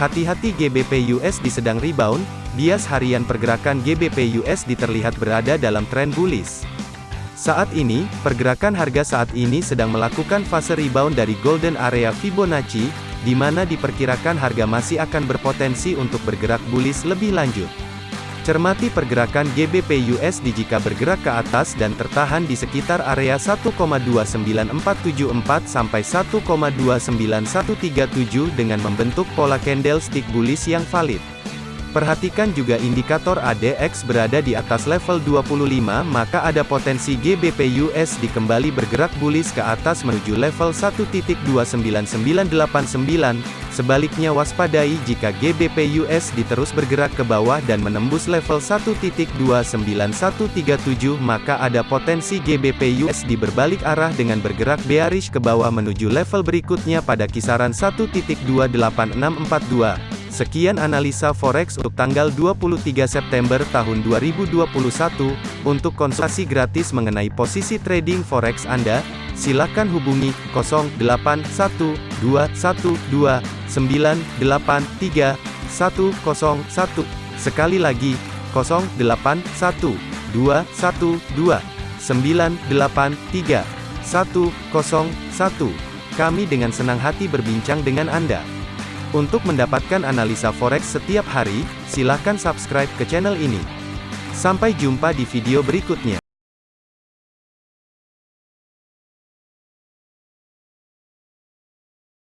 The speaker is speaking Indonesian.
Hati-hati GBP USD sedang rebound, bias harian pergerakan GBP USD terlihat berada dalam tren bullish. Saat ini, pergerakan harga saat ini sedang melakukan fase rebound dari golden area Fibonacci, di mana diperkirakan harga masih akan berpotensi untuk bergerak bullish lebih lanjut. Cermati pergerakan GBP USD jika bergerak ke atas dan tertahan di sekitar area 1,29474 sampai 1,29137 dengan membentuk pola candlestick bullish yang valid. Perhatikan juga indikator ADX berada di atas level 25 maka ada potensi GBP USD kembali bergerak bullish ke atas menuju level 1.29989, sebaliknya waspadai jika GBP USD terus bergerak ke bawah dan menembus level 1.29137 maka ada potensi GBP USD berbalik arah dengan bergerak bearish ke bawah menuju level berikutnya pada kisaran 1.28642. Sekian analisa forex untuk tanggal 23 September tahun 2021. Untuk konsultasi gratis mengenai posisi trading forex Anda, silakan hubungi 081212983101. Sekali lagi, 081212983101. Kami dengan senang hati berbincang dengan Anda. Untuk mendapatkan analisa forex setiap hari, silakan subscribe ke channel ini. Sampai jumpa di video berikutnya.